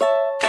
you